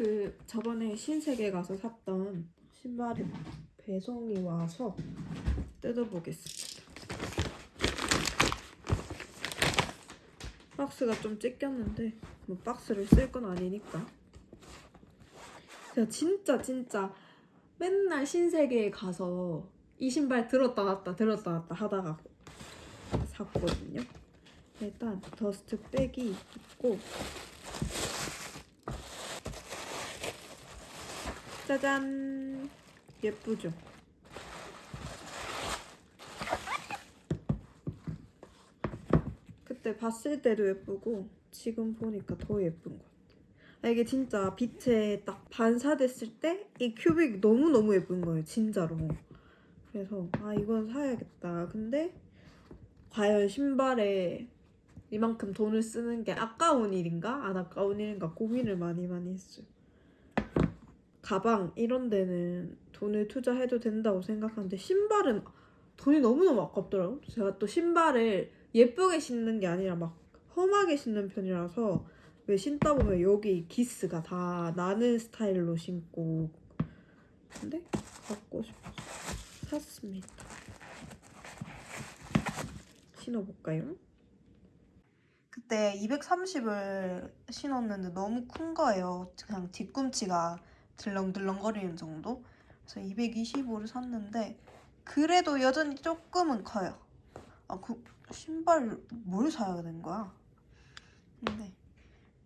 그 저번에 신세계 가서 샀던 신발이 배송이 와서 뜯어보겠습니다. 박스가 좀 찢겼는데 뭐 박스를 쓸 건 아니니까. 제가 진짜 진짜 맨날 신세계에 가서 이 신발 들었다 놨다 들었다 놨다 하다가 샀거든요. 일단 더스트 백이 있고 짜잔 예쁘죠? 그때 봤을 때도 예쁘고 지금 보니까 더 예쁜 것 같아. 아, 이게 진짜 빛에 딱 반사됐을 때 이 큐빅 너무너무 예쁜 거예요 진짜로. 그래서 아 이건 사야겠다. 근데 과연 신발에 이만큼 돈을 쓰는 게 아까운 일인가 안 아까운 일인가 고민을 많이 많이 했어요. 가방 이런 데는 돈을 투자해도 된다고 생각하는데 신발은 돈이 너무너무 아깝더라고요. 제가 또 신발을 예쁘게 신는 게 아니라 막 험하게 신는 편이라서 왜 신다 보면 여기 기스가 다 나는 스타일로 신고 근데 갖고 싶어서 샀습니다. 신어볼까요? 그때 230을 신었는데 너무 큰 거예요. 그냥 뒤꿈치가 들렁들렁거리는 정도. 그래서 225를 샀는데 그래도 여전히 조금은 커요. 아, 그 신발 뭘 사야 된 거야? 근데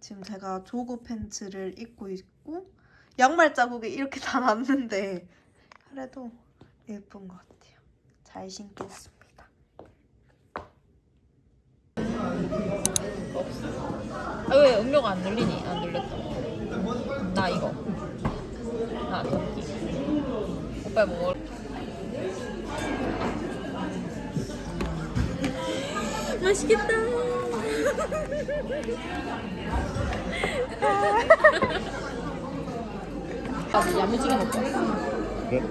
지금 제가 조거 팬츠를 입고 있고 양말 자국이 이렇게 다 났는데 그래도 예쁜 것 같아요. 잘 신겠습니다. 아, 왜 음료가 안 눌리니? 안 눌렸다. 나 이거. 나 토끼. 오빠 뭐 먹을? 맛있겠다. 아, 야무지게 먹자. 그래?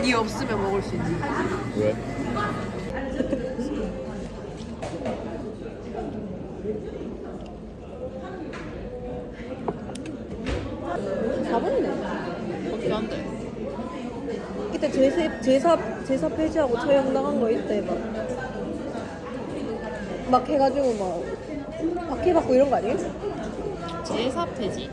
네 없으면 먹을 수 있지. 왜? 이때 제사 제사 제사 폐지하고 처형당한 거 이때 막. 막 해가지고 막 박해받고 이런 거 아니에요? 제사 폐지?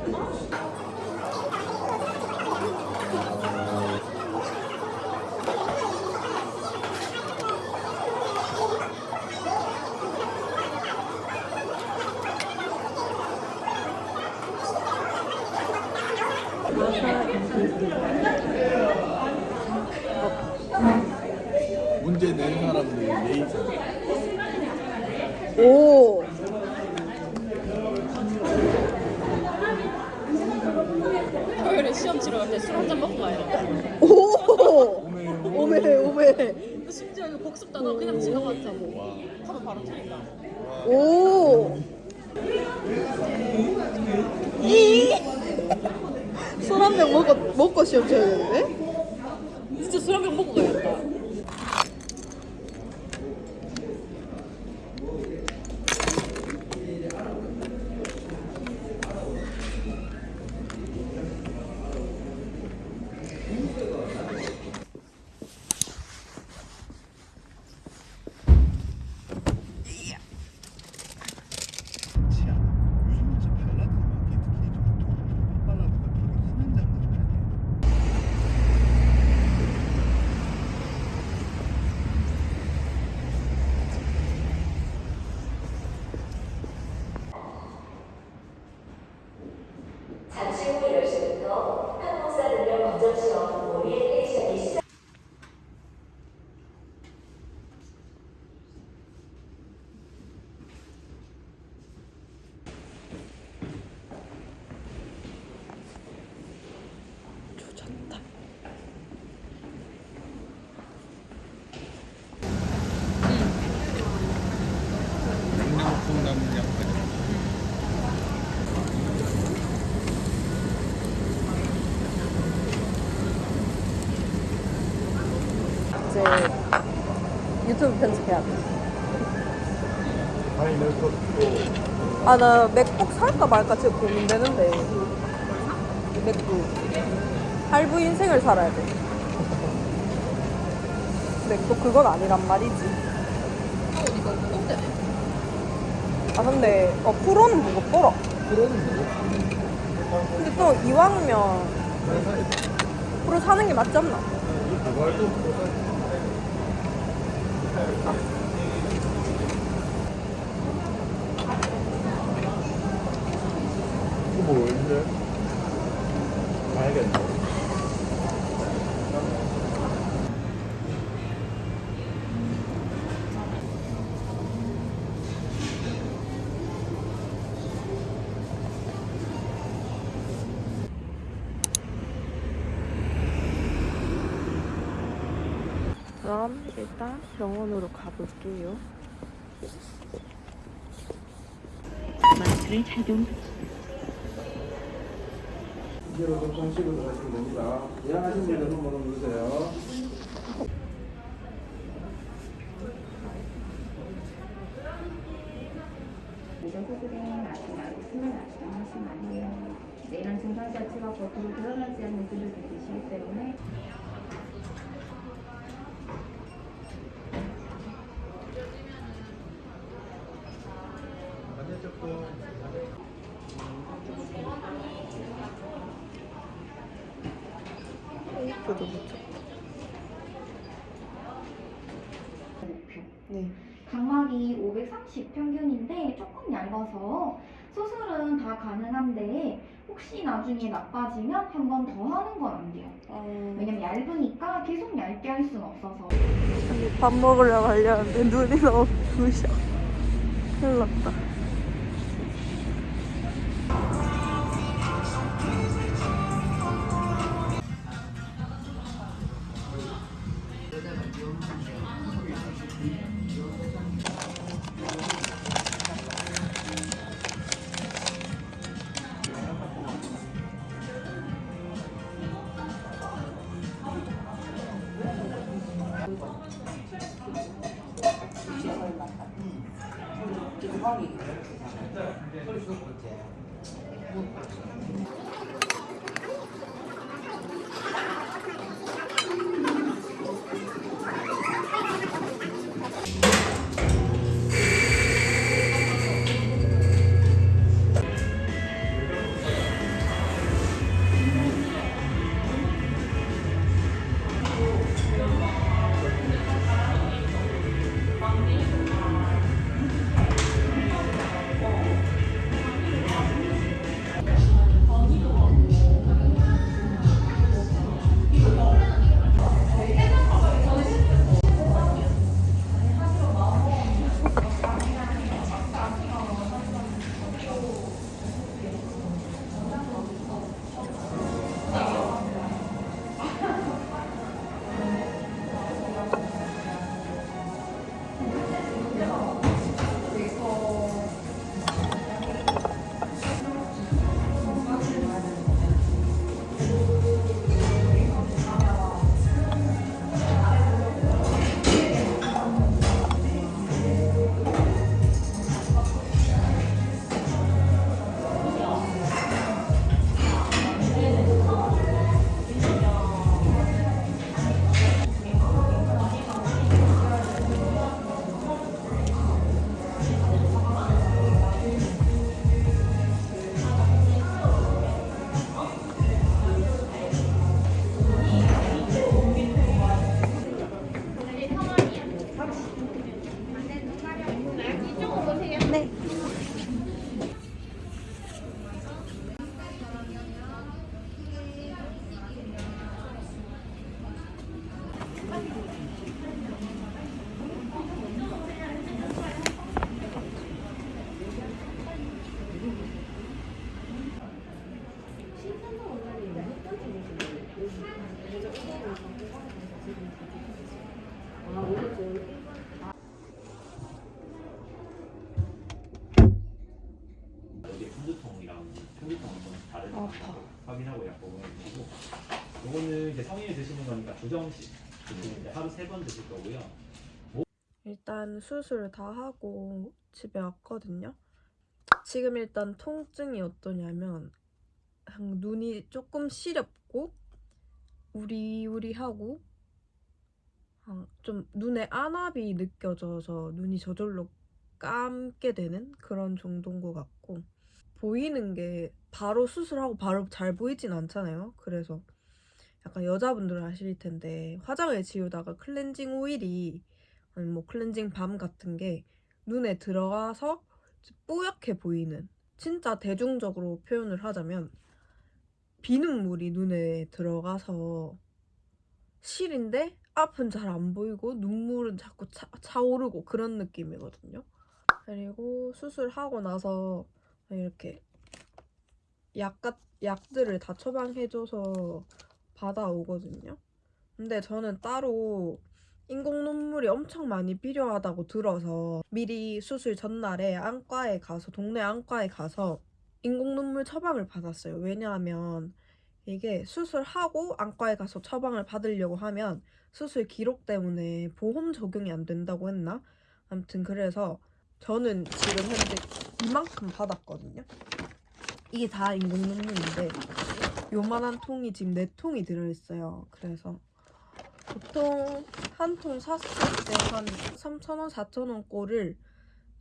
문제 낸 사람들 예의상 오. 토요일에 시험 치러 갈때 술 한 잔 먹고 가야 돼. 오. 오메 오메. 또 심지어 이거 복습 단어 그냥 지나갔다고. 와 하면 바로 틀린다. 오. 이. 술 한 병 먹고 먹고 시험 쳐야 되는데? 진짜 술 한 병 먹고 가야겠다. 치아 요즘 진짜 발라드 음악이 특히 좀 발라드가 되게 흔한 장르 아니에요? 잠시 후 10시부터 한국사 능력 검정 시험 오리엔테이션이 시작. 조졌다. 강남풍 남은 양파죠 이제 유튜브 편집해야 돼. 아니 그것도 아나 맥북 살까 말까 지금 고민되는데 맥주. 할부 인생을 살아야 돼. 근데 또 그건 아니란 말이지. 아 근데 어 프로는 무겁더라. 프로는 뭐고? 근데 또 이왕이면 프로 사는 게 맞지 않나? 이거 뭐 왠데? 가야겠네. 그럼 일단 병원으로 가볼게요. 마스크를 착용 이대로 좀 정식으로 들어가시면 됩니다. 예약하신 분들 한번 누르세요. 이전 후수된 마스크 말고 스물 마스크 하시면 안 돼요. 네, 이런 증상 자체가 겉으로 드러나지 않는 글을 느끼시기 때문에 테이프도 붙였다. 네. 각막이 530 평균인데 조금 얇아서 수술은 다 가능한데 혹시 나중에 나빠지면 한 번 더 하는 건 안 돼요. 어... 왜냐면 얇으니까 계속 얇게 할 수는 없어서. 아니, 밥 먹으러 가려는데 눈이 너무 부셔. 큰일 났다. 성인이 드시는 거니까 두 정씩 드시면 이제 하루 세 번 드실 거고요. 일단 수술 다 하고 집에 왔거든요. 지금 일단 통증이 어떠냐면 눈이 조금 시렵고 우리우리하고 아, 좀 눈에 안압이 느껴져서 눈이 저절로 감게 되는 그런 정도인 것 같고 보이는 게 바로 수술하고 바로 잘 보이진 않잖아요. 그래서 약간 여자분들은 아실 텐데 화장을 지우다가 클렌징 오일이 아니 뭐 클렌징 밤 같은 게 눈에 들어가서 뿌옇게 보이는 진짜 대중적으로 표현을 하자면 비눗물이 눈에 들어가서 실인데 앞은 잘 안 보이고 눈물은 자꾸 차, 차오르고 그런 느낌이거든요. 그리고 수술하고 나서 이렇게 약, 같- 약들을 다 처방해줘서 받아오거든요. 근데 저는 따로 인공 눈물이 엄청 많이 필요하다고 들어서 미리 수술 전날에 안과에 가서 동네 안과에 가서 인공 눈물 처방을 받았어요. 왜냐하면 이게 수술하고 안과에 가서 처방을 받으려고 하면 수술 기록 때문에 보험 적용이 안 된다고 했나? 아무튼 그래서 저는 지금 현재 이만큼 받았거든요. 이게 다 인공 눈물인데 요만한 통이 지금 네 통이 들어있어요. 그래서 보통 한 통 샀을 때 한 3,000원, 4,000원 꼴을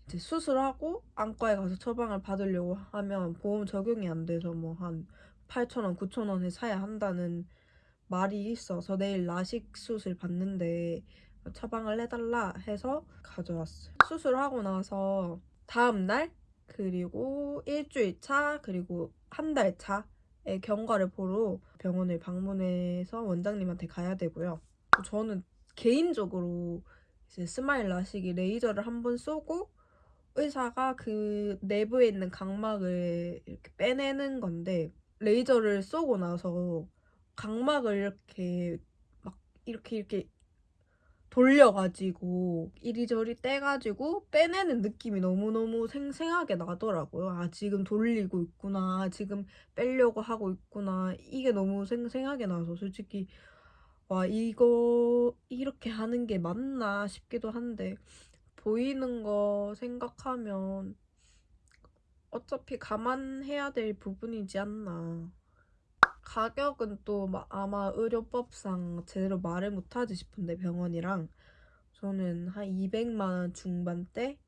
이제 수술하고 안과에 가서 처방을 받으려고 하면 보험 적용이 안 돼서 뭐 한 8,000원, 9,000원에 사야 한다는 말이 있어서 내일 라식 수술 받는데 처방을 해달라 해서 가져왔어요. 수술하고 나서 다음 날 그리고 일주일 차 그리고 한 달 차의 경과를 보러 병원을 방문해서 원장님한테 가야 되고요. 저는 개인적으로 이제 스마일 라식이 레이저를 한 번 쏘고 의사가 그 내부에 있는 각막을 이렇게 빼내는 건데 레이저를 쏘고 나서 각막을 이렇게 막 이렇게 이렇게 돌려가지고 이리저리 떼가지고 빼내는 느낌이 너무너무 생생하게 나더라고요. 아, 지금 돌리고 있구나. 지금 빼려고 하고 있구나. 이게 너무 생생하게 나서 솔직히 와, 이거 이렇게 하는 게 맞나 싶기도 한데 보이는 거 생각하면 어차피 감안해야 될 부분이지 않나. 가격은 또 마- 아마 의료법상 제대로 말을 못하지 싶은데 병원이랑 저는 한 200만 원 중반대에다가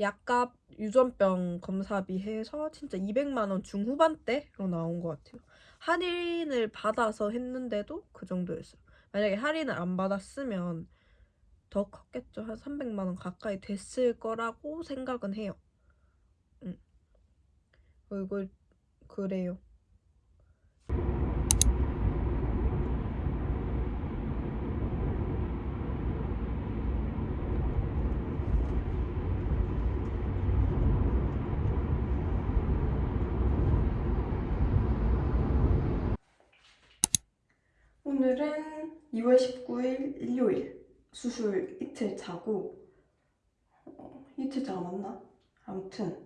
약값 유전병 검사비 해서 진짜 200만 원 중후반대로 나온 것 같아요. 할인을 받아서 했는데도 그 정도였어요. 만약에 할인을 안 받았으면 더 컸겠죠. 한 300만 원 가까이 됐을 거라고 생각은 해요. 응. 그리고 그래요. 오늘은 2월 19일 일요일 수술 이틀 차고 어, 이틀 차가 맞나? 아무튼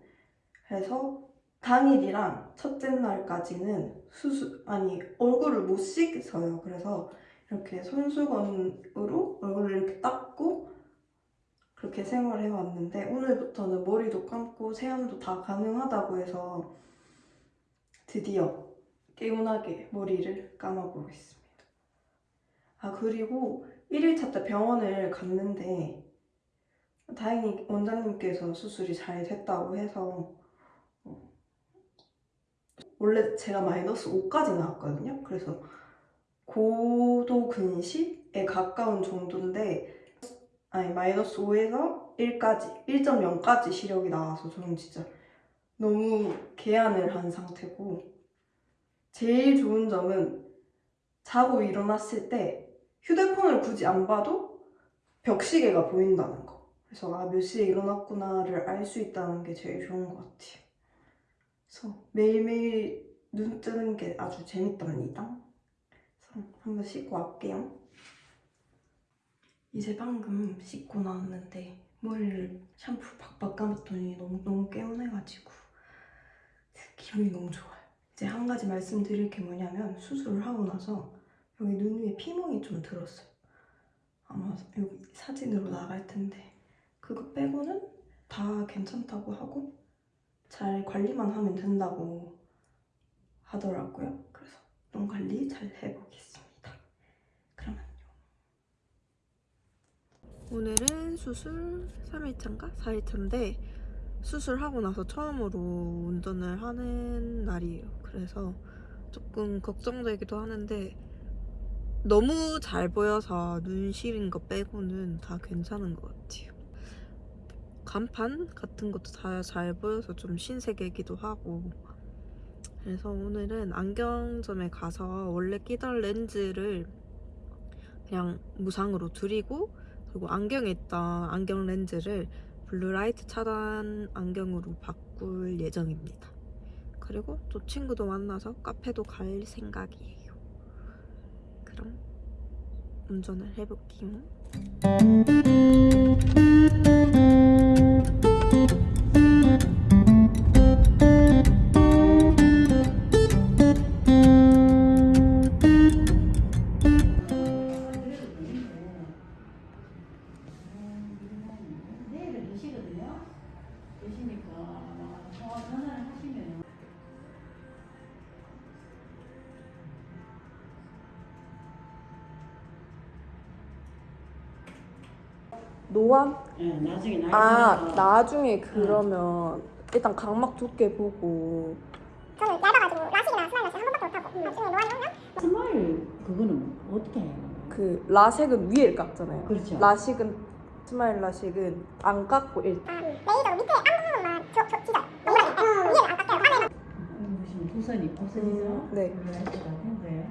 그래서 당일이랑 첫째 날까지는 수술 아니 얼굴을 못 씻어요. 그래서 이렇게 손수건으로 얼굴을 이렇게 닦고 그렇게 생활해 왔는데 오늘부터는 머리도 감고 세안도 다 가능하다고 해서 드디어 개운하게 머리를 감아보고 있습니다. 아 그리고 1일차 때 병원을 갔는데 다행히 원장님께서 수술이 잘 됐다고 해서 어, 원래 제가 마이너스 5까지 나왔거든요. 그래서 고도 근시에 가까운 정도인데 아니 마이너스 5에서 1까지 1.0까지 시력이 나와서 저는 진짜 너무 개안을 한 상태고 제일 좋은 점은 자고 일어났을 때 휴대폰을 굳이 안 봐도 벽시계가 보인다는 거. 그래서 아, 몇 시에 일어났구나를 알 수 있다는 게 제일 좋은 것 같아요. 그래서 매일매일 눈 뜨는 게 아주 재밌답니다. 그래서 한번 씻고 왔게요. 이제 방금 씻고 나왔는데 머리를 샴푸 박박 감았더니 너무 너무 개운해가지고 기분이 너무 좋아요. 이제 한 가지 말씀드릴 게 뭐냐면 수술을 하고 나서 여기 눈 위에 피멍이 좀 들었어요. 아마 여기 사진으로 나갈 텐데 그거 빼고는 다 괜찮다고 하고 잘 관리만 하면 된다고 하더라고요. 그래서 눈 관리 잘 해보겠습니다. 그러면요. 오늘은 수술 3일차인가 4일차인데 수술하고 나서 처음으로 운전을 하는 날이에요. 그래서 조금 걱정되기도 하는데 너무 잘 보여서 눈 시린 거 빼고는 다 괜찮은 것 같아요. 간판 같은 것도 다 잘 보여서 좀 신세계이기도 하고 그래서 오늘은 안경점에 가서 원래 끼던 렌즈를 그냥 무상으로 드리고 그리고 안경에 있던 안경 렌즈를 블루라이트 차단 안경으로 바꿀 예정입니다. 그리고 또 친구도 만나서 카페도 갈 생각이에요. 그럼 운전을 해볼게요. 노안? 예, 나중에 나이 아 들어서 나중에 그러면 일단 각막 두께 보고 저는 얇아가지고 라식이나 스마일 라식 한 번밖에 못하고 나중에 노안이 오면 스마일 그거는 어떻게 해요? 그 라식은 위에 깎잖아요. 그렇죠. 라식은 스마일 라식은 안 깎고 일단 아, 레이저로 밑에 앞부분만 저, 저 찢어요 노란이 위에는 안 깎여요 안에는 어, 무슨 두선이 없어지죠? 음, 네. 그럴 것 같은데.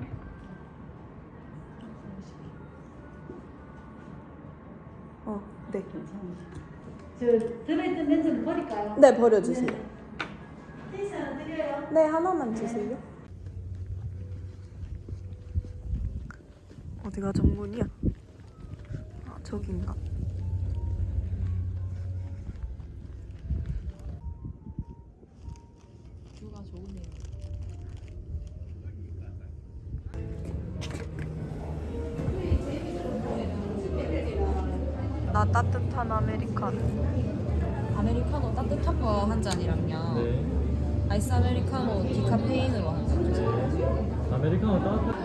저 들어있던 렌즈는 버릴까요? 네 버려주세요. 케이스 하나 드려요. 네 하나만 주세요. 어디가 정문이야? 아 저긴가? 아메리카노. 아메리카노 따뜻한 거 한 잔이랑요. 네. 아이스 아메리카노 디카페인으로 한 잔 주세요. 아메리카노 따뜻한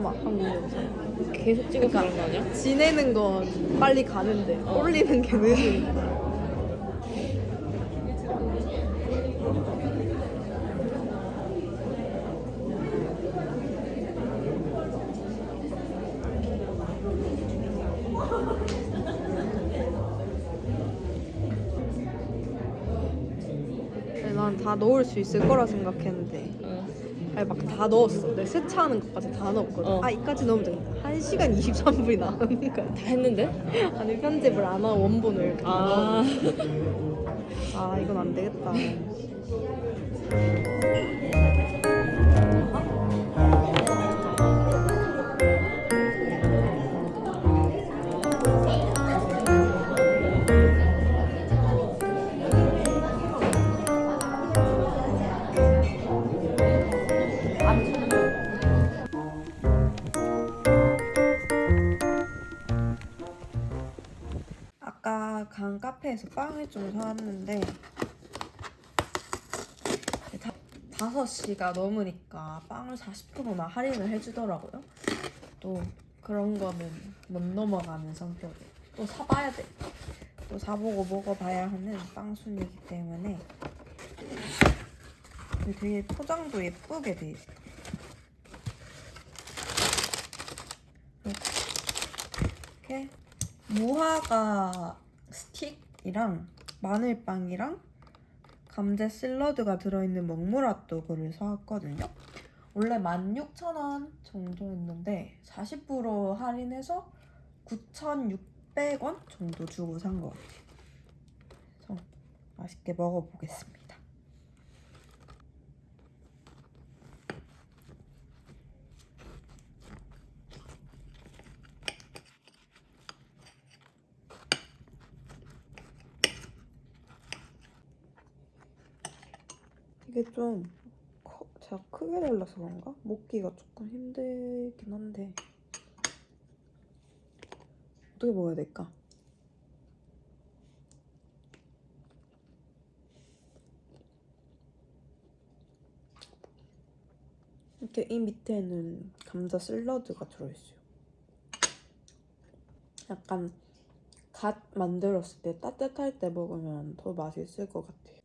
남아 한국 영상. 계속 찍어서 그런 거 아니야? 지내는 건 빨리 가는데 올리는 게. 난다 넣을 수 있을 거라 생각했는데 어. 아니 막 다 넣었어. 내 세차하는 것까지 다 넣었거든. 어. 아 이까지 넣으면 된다. 1 시간 23분이 나오는 거야. 다 했는데? 아니 편집을 안 하고 원본을 이렇게 아. 아 이건 안 되겠다. 간 카페에서 빵을 좀 사왔는데 다, 5시가 넘으니까 빵을 40%나 할인을 해주더라고요. 또 그런 거는 못 넘어가는 성격이에요. 또 사봐야 돼. 또 사보고 먹어봐야 하는 빵순이기 때문에 되게 포장도 예쁘게 돼 있어. 이렇게 무화과 스틱이랑 마늘빵이랑 감자 샐러드가 들어있는 먹무라또그를 사왔거든요. 원래 16,000원 정도였는데 40% 할인해서 9,600원 정도 주고 산 것 같아요. 맛있게 먹어보겠습니다. 이게 좀 커, 제가 크게 잘라서 그런가? 먹기가 조금 힘들긴 한데 어떻게 먹어야 될까? 이렇게 이 밑에는 감자 샐러드가 들어있어요. 약간 갓 만들었을 때 따뜻할 때 먹으면 더 맛있을 것 같아요.